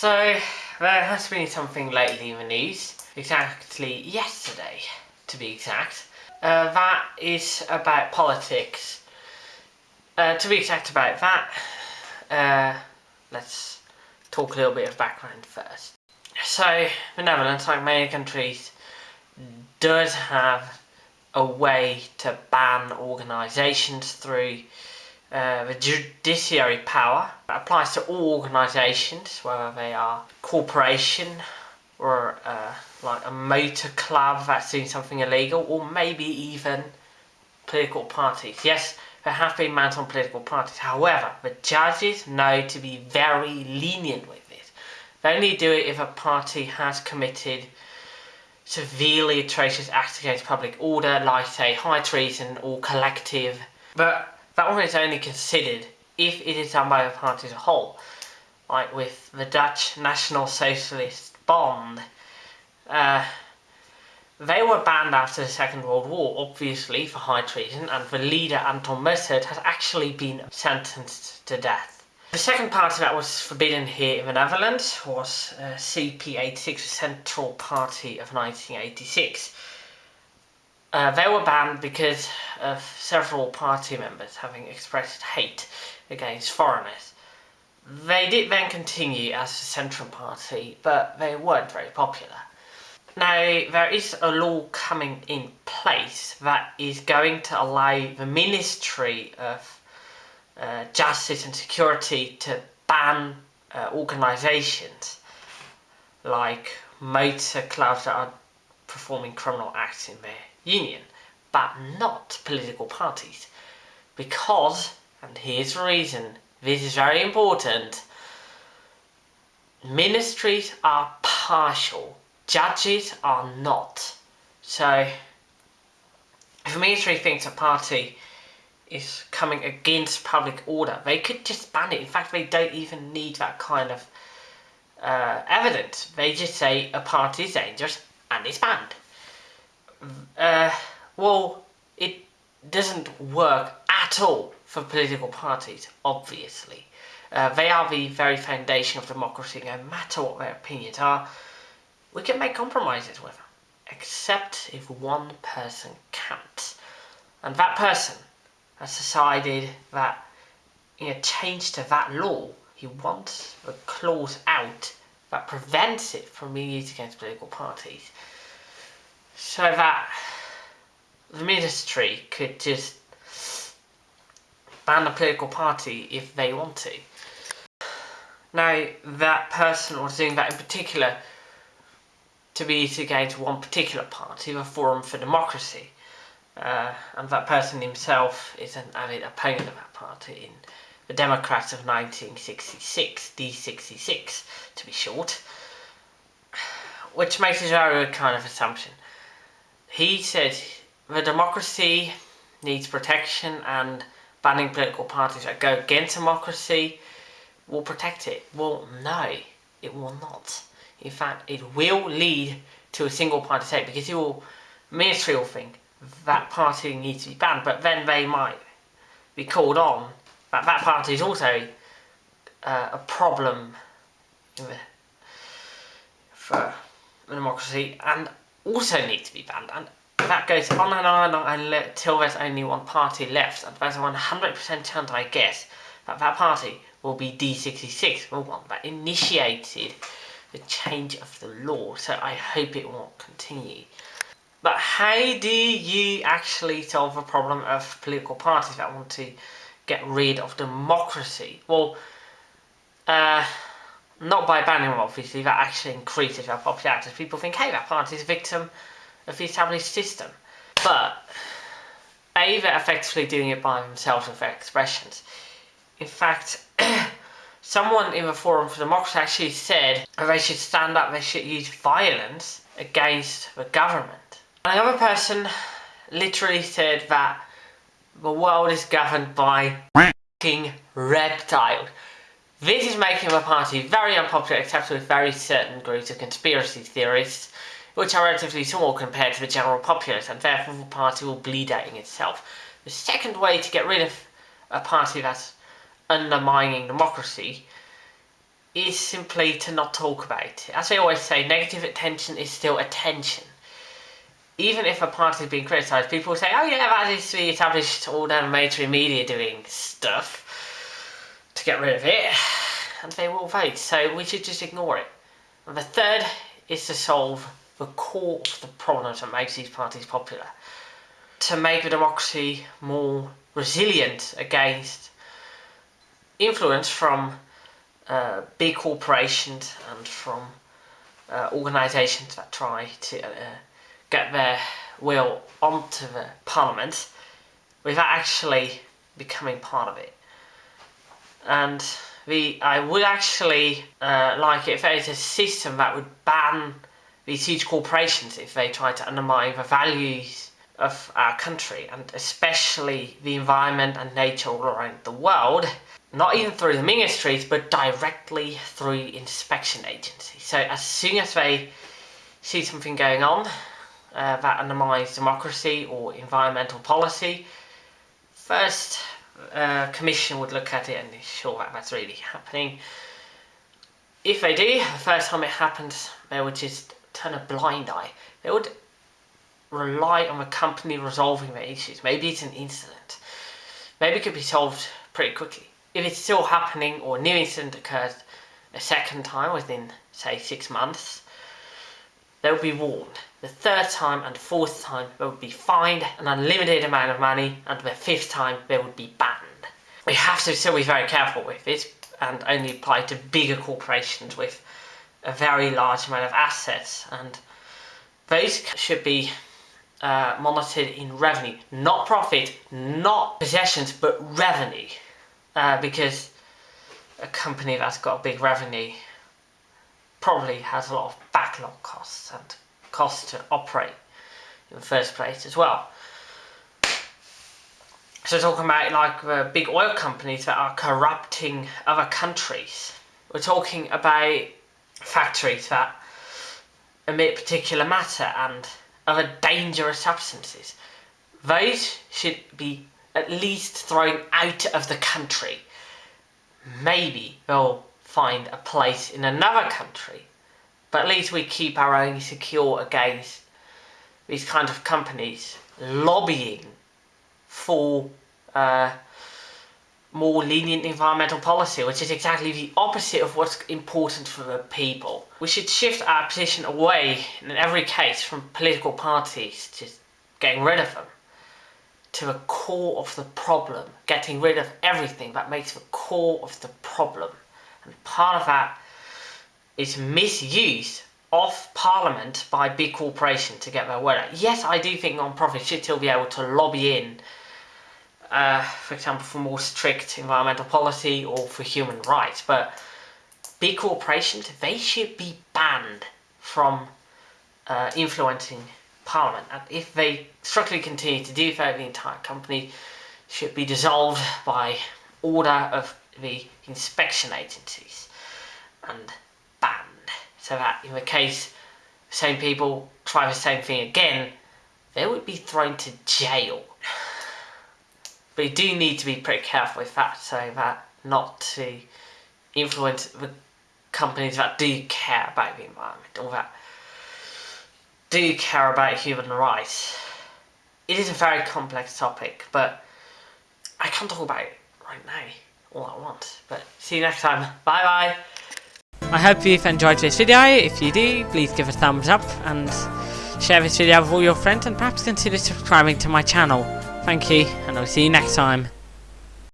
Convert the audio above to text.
So, there has been something lately in the news, exactly yesterday to be exact. Uh, that is about politics. Uh, to be exact about that, uh, let's talk a little bit of background first. So, the Netherlands, like many countries, does have a way to ban organisations through uh, the judiciary power. Applies to all organisations, whether they are corporation or uh, like a motor club that's doing something illegal, or maybe even political parties. Yes, there have been bans on political parties. However, the judges know to be very lenient with it. They only do it if a party has committed severely atrocious acts against public order, like say high treason or collective. But that one is only considered if it is done by the party as a whole. Like with the Dutch National Socialist Bond. Uh, they were banned after the Second World War, obviously, for high treason, and the leader, Anton Mussert, has actually been sentenced to death. The second party that was forbidden here in the Netherlands was uh, CP86, the Central Party of 1986. Uh, they were banned because of several party members having expressed hate against foreigners. They did then continue as a central party, but they weren't very popular. Now, there is a law coming in place that is going to allow the Ministry of uh, justice and security to ban uh, organisations like motor clubs that are performing criminal acts in their union, but not political parties. Because, and here's the reason, this is very important, ministries are partial, judges are not. So, if a ministry thinks a party is coming against public order. They could just ban it. In fact, they don't even need that kind of uh, evidence. They just say a party is dangerous and it's banned. Uh, well, it doesn't work at all for political parties, obviously. Uh, they are the very foundation of democracy, no matter what their opinions are. We can make compromises with them, except if one person counts. And that person has decided that in a change to that law, he wants a clause out that prevents it from being used against political parties. So that the ministry could just ban a political party if they want to. Now, that person was doing that in particular to be against one particular party, the Forum for Democracy. Uh, and that person himself is an avid opponent of that party in the Democrats of 1966, D66 to be short, which makes a very kind of assumption. He said the democracy needs protection and banning political parties that go against democracy will protect it. Well, no, it will not. In fact, it will lead to a single party state because it will, ministry will think, that party needs to be banned, but then they might be called on that that party is also uh, a problem for democracy and also need to be banned. And that goes on and on and on until there's only one party left. And there's a 100% chance, I guess, that that party will be D66, the one that initiated the change of the law. So I hope it won't continue. But how do you actually solve the problem of political parties that want to get rid of democracy? Well, uh, not by banning them obviously, that actually increases their popularity. People think, hey, that party is a victim of the established system. But A, they're effectively doing it by themselves with their expressions. In fact, someone in the Forum for Democracy actually said that they should stand up, they should use violence against the government. Another person literally said that the world is governed by king reptiles. This is making the party very unpopular except with very certain groups of conspiracy theorists, which are relatively small compared to the general populace, and therefore the party will bleed out in itself. The second way to get rid of a party that's undermining democracy is simply to not talk about it. As I always say, negative attention is still attention. Even if a party is being criticised, people say, oh yeah, that is the established all down mainstream media doing stuff to get rid of it, and they will vote, so we should just ignore it. And the third is to solve the core of the problems that makes these parties popular. To make the democracy more resilient against influence from uh, big corporations and from uh, organisations that try to uh, get their will onto the parliament without actually becoming part of it. And I would actually uh, like it if there is a system that would ban these huge corporations if they try to undermine the values of our country and especially the environment and nature all around the world not even through the ministries, but directly through inspection agencies. So as soon as they see something going on uh, that undermines democracy or environmental policy, first uh, commission would look at it and that that's really happening. If they do, the first time it happens, they would just turn a blind eye. They would rely on the company resolving the issues. Maybe it's an incident. Maybe it could be solved pretty quickly if it's still happening or a new incident occurs a second time within, say, six months, they will be warned. The third time and fourth time, they would be fined an unlimited amount of money, and the fifth time, they would be banned. We have to still be very careful with this and only apply to bigger corporations with a very large amount of assets, and those should be uh, monitored in revenue, not profit, not possessions, but revenue uh, because a company that's got a big revenue probably has a lot of backlog costs and costs to operate in the first place as well. So talking about like the big oil companies that are corrupting other countries. We're talking about factories that emit particulate matter and other dangerous substances. Those should be at least thrown out of the country. Maybe they'll find a place in another country, but at least we keep our own secure against these kind of companies lobbying for uh, more lenient environmental policy, which is exactly the opposite of what's important for the people. We should shift our position away, in every case, from political parties, just getting rid of them to the core of the problem, getting rid of everything that makes the core of the problem. Part of that is misuse of parliament by big corporations to get their word out. Yes, I do think non-profits should still be able to lobby in, uh, for example, for more strict environmental policy or for human rights, but big corporations, they should be banned from uh, influencing Parliament. And if they structurally continue to do so, the entire company should be dissolved by order of the inspection agencies and banned. So that in the case same people try the same thing again, they would be thrown to jail. But you do need to be pretty careful with that so that not to influence the companies that do care about the environment or that do care about human rights. It is a very complex topic, but I can't talk about it right now, all at once. But see you next time. Bye bye! I hope you've enjoyed this video. If you do, please give a thumbs up and share this video with all your friends and perhaps consider subscribing to my channel. Thank you, and I'll see you next time.